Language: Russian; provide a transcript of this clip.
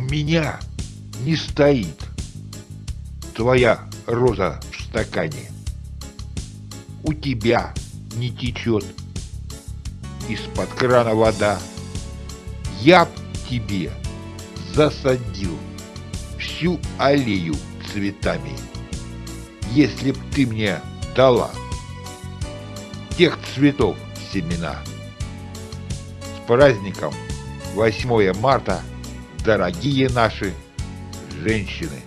меня не стоит твоя роза в стакане. У тебя не течет из-под крана вода. Я б тебе засадил всю аллею цветами, если б ты мне дала тех цветов семена. С праздником 8 марта, дорогие наши женщины!